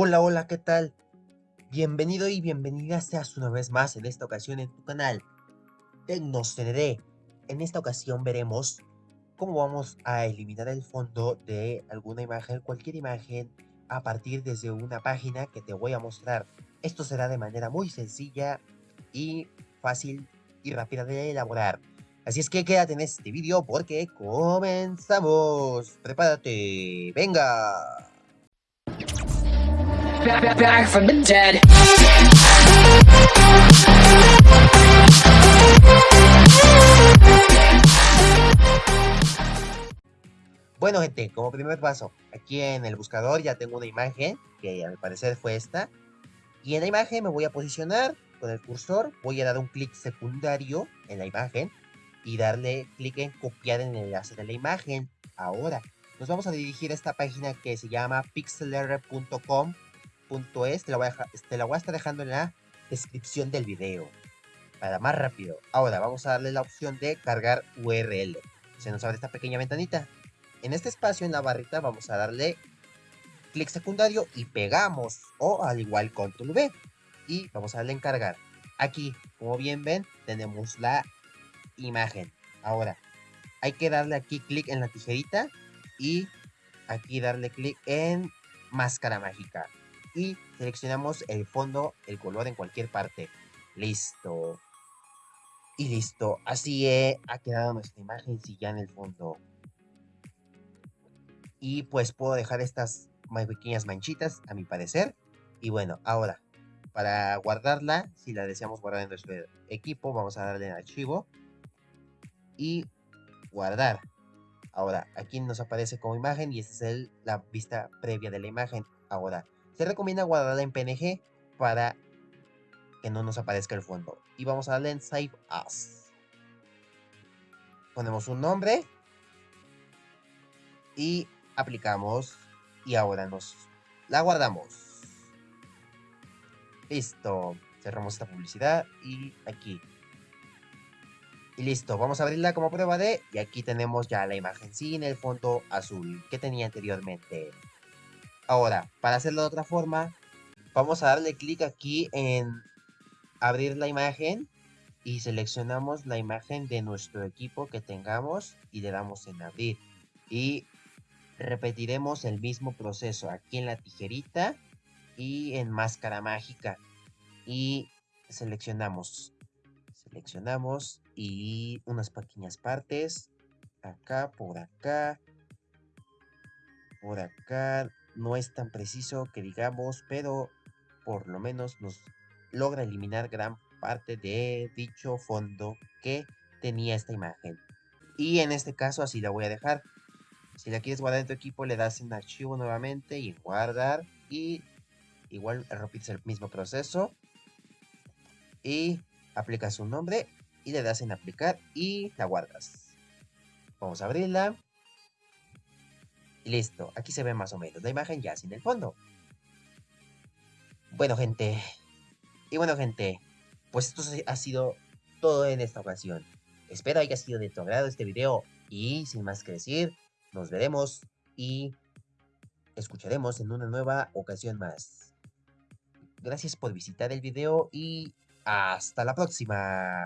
Hola, hola, ¿qué tal? Bienvenido y bienvenida seas una vez más en esta ocasión en tu canal TecnoCND. En esta ocasión veremos cómo vamos a eliminar el fondo de alguna imagen, cualquier imagen, a partir desde una página que te voy a mostrar. Esto será de manera muy sencilla y fácil y rápida de elaborar. Así es que quédate en este vídeo porque comenzamos. Prepárate, venga. Bueno gente, como primer paso, aquí en el buscador ya tengo una imagen, que a mi parecer fue esta. Y en la imagen me voy a posicionar con el cursor, voy a dar un clic secundario en la imagen y darle clic en copiar en el enlace de la imagen. Ahora, nos vamos a dirigir a esta página que se llama pixelr.com .es, te la, voy a te la voy a estar dejando en la descripción del video. Para más rápido. Ahora vamos a darle la opción de cargar URL. Se nos abre esta pequeña ventanita. En este espacio, en la barrita, vamos a darle clic secundario y pegamos. O al igual control V. Y vamos a darle en cargar. Aquí, como bien ven, tenemos la imagen. Ahora, hay que darle aquí clic en la tijerita y aquí darle clic en máscara mágica y seleccionamos el fondo, el color en cualquier parte. Listo. Y listo. Así ha quedado nuestra imagen si ya en el fondo. Y pues puedo dejar estas más pequeñas manchitas a mi parecer. Y bueno, ahora, para guardarla, si la deseamos guardar en nuestro equipo, vamos a darle en archivo. Y guardar. Ahora, aquí nos aparece como imagen y esta es la vista previa de la imagen. Ahora, se recomienda guardarla en PNG para que no nos aparezca el fondo. Y vamos a darle en Save As. Ponemos un nombre. Y aplicamos. Y ahora nos la guardamos. Listo. Cerramos esta publicidad y aquí. Y listo, vamos a abrirla como prueba de... Y aquí tenemos ya la imagen sin el fondo azul que tenía anteriormente. Ahora, para hacerlo de otra forma, vamos a darle clic aquí en abrir la imagen y seleccionamos la imagen de nuestro equipo que tengamos y le damos en abrir. Y repetiremos el mismo proceso aquí en la tijerita y en máscara mágica. Y seleccionamos, seleccionamos y unas pequeñas partes, acá, por acá, por acá, no es tan preciso que digamos, pero por lo menos nos logra eliminar gran parte de dicho fondo que tenía esta imagen. Y en este caso así la voy a dejar. Si la quieres guardar en tu equipo, le das en archivo nuevamente y en guardar. Y igual repites el mismo proceso. Y aplicas un nombre y le das en aplicar y la guardas. Vamos a abrirla listo, aquí se ve más o menos la imagen ya sin el fondo. Bueno, gente. Y bueno, gente. Pues esto ha sido todo en esta ocasión. Espero haya sido de tu agrado este video. Y sin más que decir, nos veremos y escucharemos en una nueva ocasión más. Gracias por visitar el video y hasta la próxima.